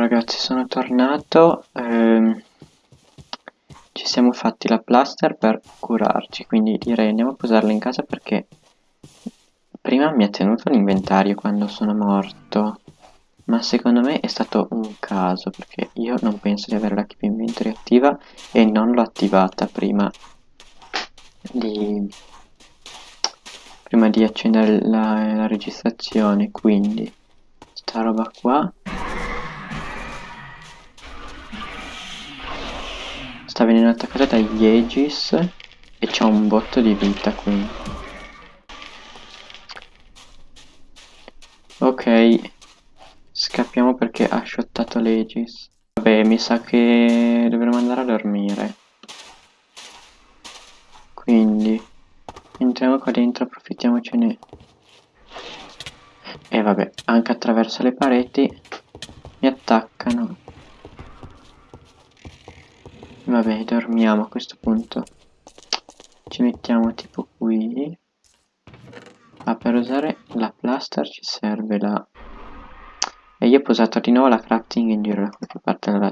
ragazzi sono tornato, ehm, ci siamo fatti la plaster per curarci, quindi direi andiamo a posarla in casa perché prima mi ha tenuto l'inventario quando sono morto, ma secondo me è stato un caso perché io non penso di avere la keep inventory attiva e non l'ho attivata prima di, prima di accendere la, la registrazione, quindi sta roba qua sta venendo attaccata dagli Aegis e c'ha un botto di vita qui. Ok, scappiamo perché ha shottato l'Aegis. Vabbè, mi sa che dovremo andare a dormire. Quindi, entriamo qua dentro, approfittiamocene. E vabbè, anche attraverso le pareti mi attaccano. Vabbè, dormiamo a questo punto. Ci mettiamo tipo qui. Ah, per usare la plaster ci serve la... E io ho posato di nuovo la crafting in giro da qualche parte. Allora,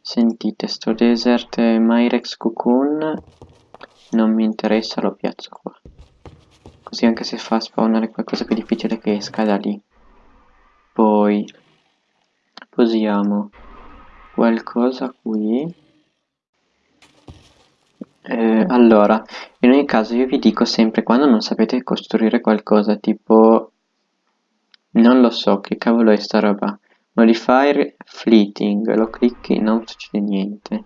sentite, sto desert Myrex Cocoon non mi interessa, lo piazzo qua. Così anche se fa spawnare qualcosa più difficile che esca da lì. Poi posiamo qualcosa qui eh, allora, in ogni caso io vi dico sempre quando non sapete costruire qualcosa tipo... Non lo so, che cavolo è sta roba? Modifier fleeting, lo clicchi non succede niente.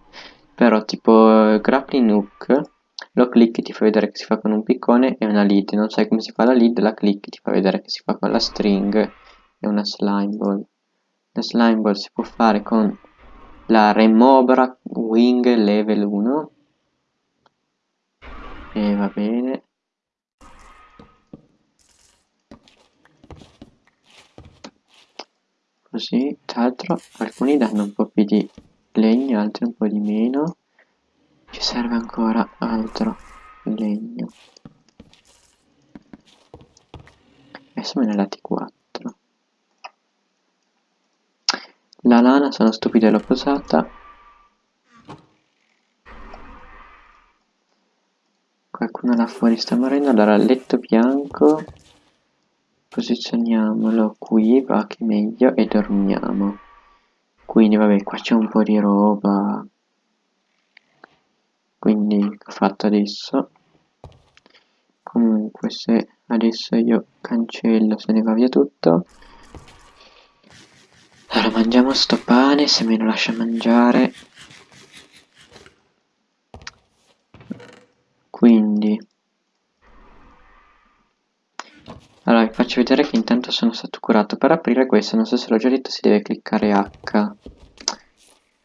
Però tipo grappling hook, lo clicchi ti fa vedere che si fa con un piccone e una lead. Non sai come si fa la lead, la clicchi ti fa vedere che si fa con la string e una slime ball. La slime ball si può fare con la Remobra Wing Level 1 e va bene. Così tra l'altro alcuni danno un po' più di legno altri un po' di meno. Ci serve ancora altro legno. Adesso me ne dati 4 la lana sono stupido e l'ho posata Qualcuno là fuori sta morendo. Allora, letto bianco. Posizioniamolo qui, va che meglio, e dormiamo. Quindi, vabbè, qua c'è un po' di roba. Quindi, ho fatto adesso. Comunque, se adesso io cancello, se ne va via tutto. Allora, mangiamo sto pane, se me lo lascia mangiare. Quindi. Allora vi faccio vedere che intanto sono stato curato. Per aprire questo non so se l'ho già detto si deve cliccare H.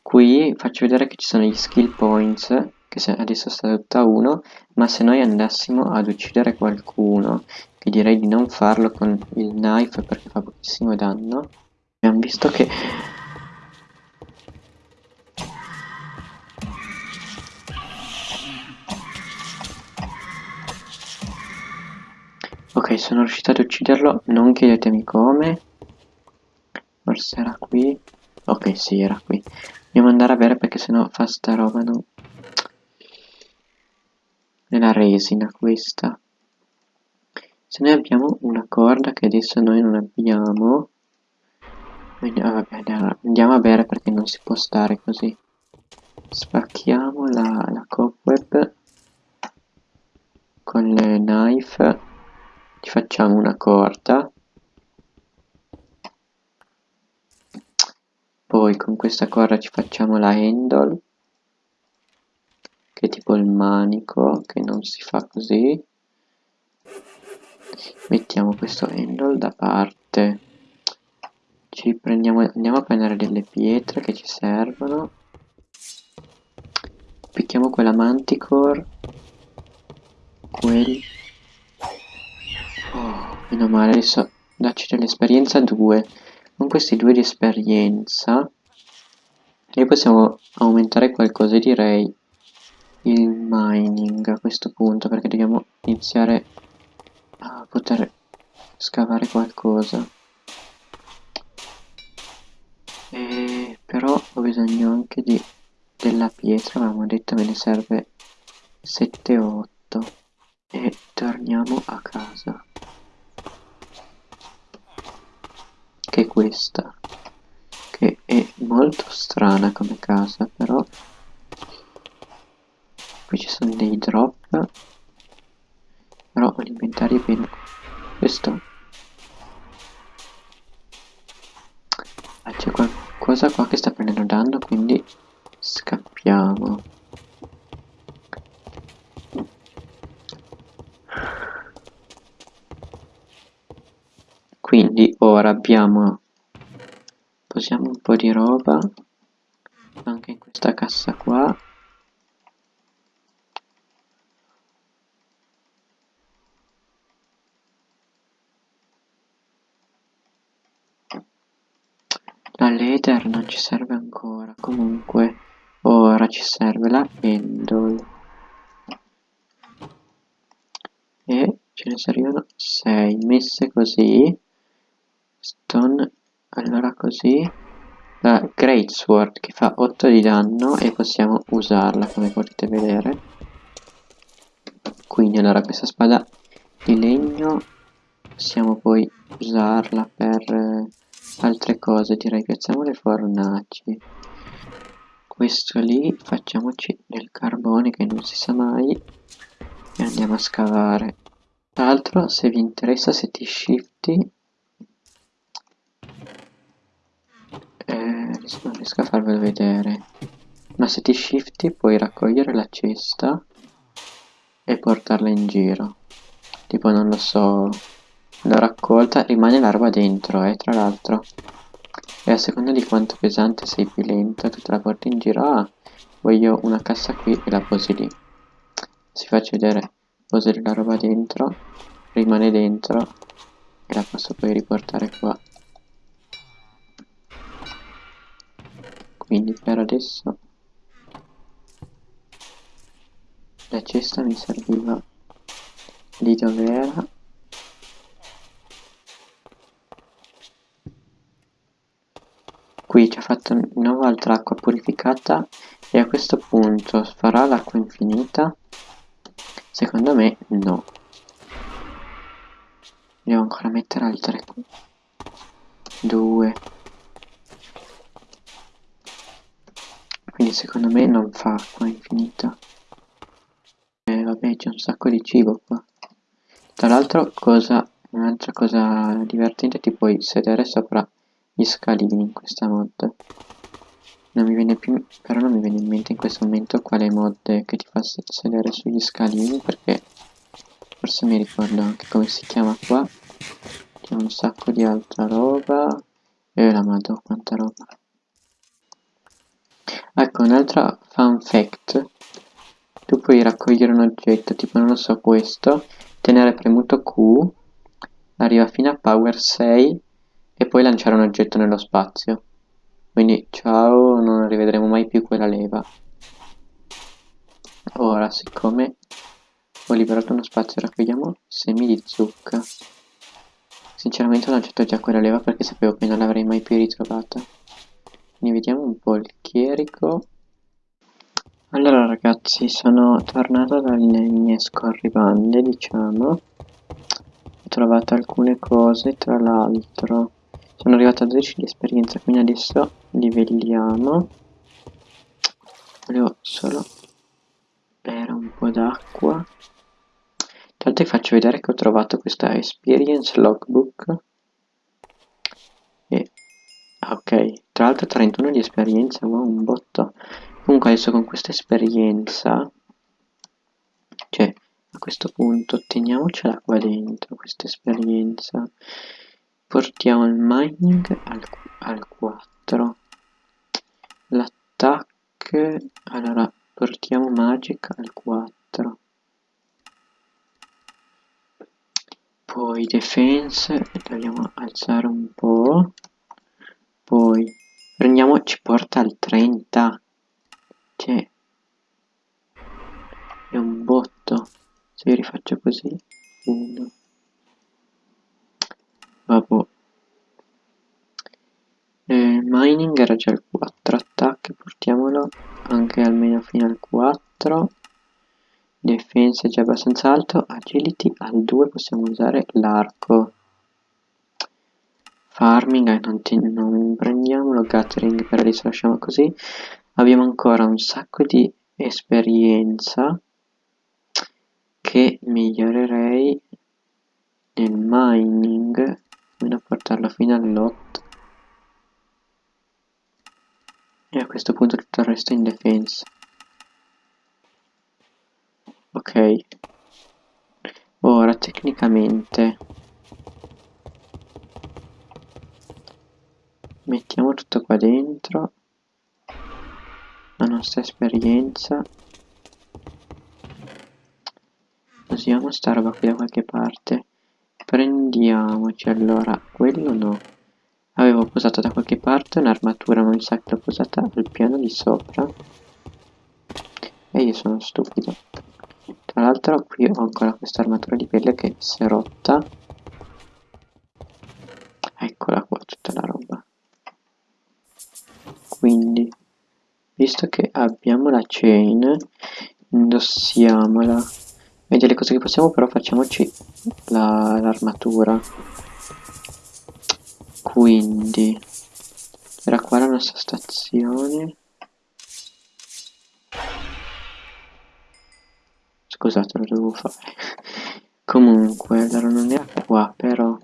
Qui faccio vedere che ci sono gli skill points che adesso sta tutta 1 ma se noi andassimo ad uccidere qualcuno che direi di non farlo con il knife perché fa pochissimo danno. Abbiamo visto che Ok, sono riuscito ad ucciderlo, non chiedetemi come. Forse era qui. Ok, sì, era qui. Dobbiamo andare a bere perché sennò fa sta roba, no? È la resina questa. Se noi abbiamo una corda che adesso noi non abbiamo... Ah, vabbè, andiamo a bere perché non si può stare così. Spacchiamo la, la cobweb con le knife facciamo una corda poi con questa corda ci facciamo la handle che è tipo il manico che non si fa così. Mettiamo questo handle da parte. Ci prendiamo andiamo a prendere delle pietre che ci servono. Picchiamo quella manticore quel Meno male, adesso dacci dell'esperienza 2. Con questi due di esperienza e possiamo aumentare qualcosa, direi il mining a questo punto, perché dobbiamo iniziare a poter scavare qualcosa. E però ho bisogno anche di della pietra avevamo detto me ne serve 7 o 8 e torniamo a casa che è questa che è molto strana come casa però qui ci sono dei drop però l'inventario è pieno questo. Ah, c'è qualcosa qua che sta prendendo danno quindi scappiamo quindi ora abbiamo posiamo un po' di roba anche in questa cassa qua. La leather non ci serve ancora comunque ora ci serve la handle e ce ne servivano 6 messe così stone allora così la great sword che fa 8 di danno e possiamo usarla come potete vedere. Quindi allora questa spada di legno possiamo poi usarla per eh, altre cose. Direi piazziamo le fornaci. Questo lì facciamoci del carbone che non si sa mai e andiamo a scavare. Tra l'altro se vi interessa se ti shifti non riesco a farvelo vedere. Ma se ti shifti puoi raccogliere la cesta e portarla in giro. Tipo non lo so l'ho raccolta rimane la roba dentro eh tra l'altro. E a seconda di quanto pesante sei più lento tu te la porti in giro. Ah voglio una cassa qui e la posi lì. Si faccio vedere. Posi la roba dentro rimane dentro e la posso poi riportare qua Quindi per adesso la cesta mi serviva lì dove era qui ci ha fatto di nuovo altra acqua purificata e a questo punto farà l'acqua infinita? Secondo me no. Devo ancora mettere altre 2 Secondo me non fa acqua infinita. Eh, vabbè, c'è un sacco di cibo qua. Tra l'altro, cosa un'altra cosa divertente ti puoi sedere sopra gli scalini in questa mod non mi viene più però non mi viene in mente in questo momento quale mod che ti fa sedere sugli scalini perché forse mi ricordo anche come si chiama qua c'è un sacco di altra roba e la madò quanta roba Ecco, un'altra fun fact. Tu puoi raccogliere un oggetto, tipo non lo so questo, tenere premuto Q, arriva fino a power 6 e poi lanciare un oggetto nello spazio. Quindi ciao, non rivedremo mai più quella leva. Ora, siccome ho liberato uno spazio, raccogliamo semi di zucca. Sinceramente ho lanciato già quella leva perché sapevo che non l'avrei mai più ritrovata quindi vediamo un po' il chierico allora ragazzi sono tornato dalle mie scorribande diciamo. Ho trovato alcune cose tra l'altro. Sono arrivato a 12 di esperienza quindi adesso livelliamo. Volevo solo bere un po' d'acqua. Intanto vi faccio vedere che ho trovato questa experience logbook ok. Tra l'altro 31 di esperienza wow un botto. Comunque adesso con questa esperienza cioè a questo punto otteniamocela qua dentro questa esperienza. Portiamo il mining al, al 4 l'attack allora portiamo magic al 4 poi defense dobbiamo alzare un po' poi prendiamo ci porta al 30 cioè è un botto. Se io rifaccio così 1 vabbè Eh, mining era già il 4, attacchi portiamolo anche almeno fino al 4. Defensa è già abbastanza alto, agility al 2 possiamo usare l'arco. Farming non, ti, non prendiamolo, gathering per adesso lasciamo così. Abbiamo ancora un sacco di esperienza che migliorerei nel mining, fino a portarlo fino all'otto e a questo punto tutto il resto è in defensa. Ok. Ora tecnicamente mettiamo tutto qua dentro la nostra esperienza usiamo sta roba qui da qualche parte prendiamoci allora quello no Avevo posato da qualche parte un'armatura, ma mi sa che l'ho posata al piano di sopra. E io sono stupido. Tra l'altro qui ho ancora questa armatura di pelle che si è rotta. Eccola qua tutta la roba. Quindi, visto che abbiamo la chain, indossiamola. E delle cose che possiamo però facciamoci l'armatura. La, quindi era qua la nostra stazione scusate lo dovevo fare comunque allora non era qua però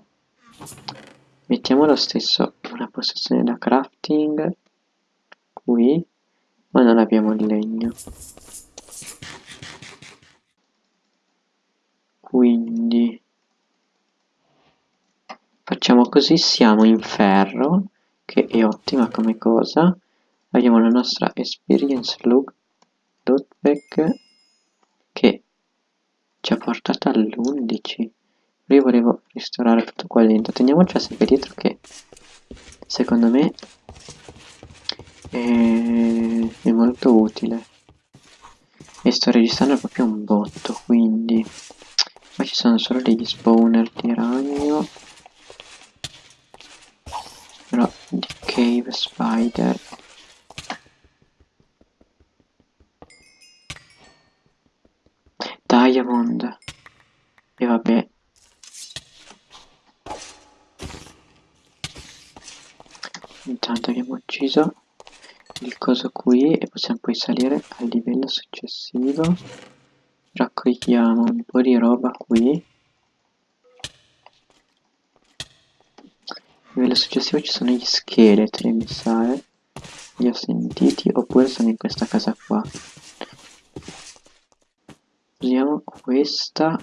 mettiamo lo stesso una postazione da crafting qui ma non abbiamo il legno quindi Facciamo così, siamo in ferro, che è ottima come cosa. Abbiamo la nostra experience look, lookback, che ci ha portato all'11. Io volevo ristorare tutto qua dentro. Teniamoci sempre dietro che, secondo me, è, è molto utile. E sto registrando proprio un botto, quindi... Qua ci sono solo degli spawner di ragno. Però di cave spider. Diamond. E vabbè. Intanto abbiamo ucciso il coso qui e possiamo poi salire al livello successivo raccogliamo un po' di roba qui livello successivo ci sono gli scheletri, mi sa, eh. Li ho sentiti, oppure sono in questa casa qua. Usiamo questa,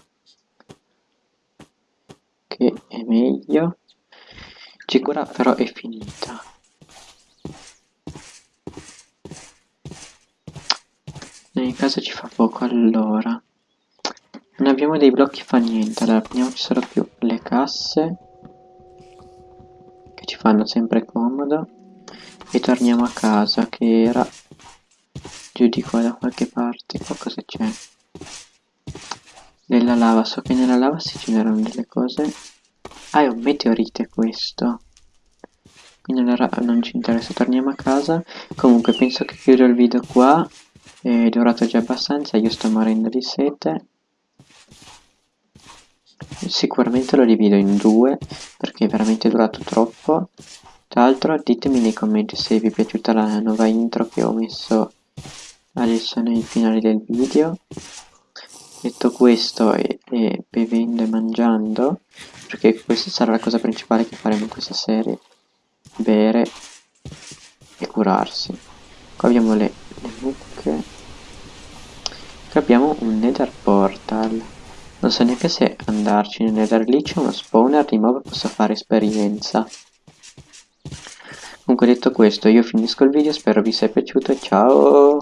che è meglio. Sicura però è finita. Ogni caso ci fa poco allora. Non abbiamo dei blocchi fa niente, allora prendiamoci solo più le casse ci fanno sempre comodo. E torniamo a casa che era giù di qua da qualche parte qua cosa c'è? Della lava so che nella lava si generano delle cose. Ah è un meteorite questo. Quindi allora non ci interessa torniamo a casa. Comunque penso che chiudo il video qua è durato già abbastanza io sto morendo di sete Sicuramente lo divido in due perché è veramente durato troppo. Tra l'altro ditemi nei commenti se vi è piaciuta la nuova intro che ho messo adesso nei finali del video. Detto questo e, e bevendo e mangiando, perché questa sarà la cosa principale che faremo in questa serie, bere e curarsi. Qua abbiamo le, le mucche. Qui abbiamo un nether portal. Non so neanche se andarci nel nether lì c'è uno spawner di mob posso fare esperienza. Comunque detto questo io finisco il video, spero vi sia piaciuto ciao!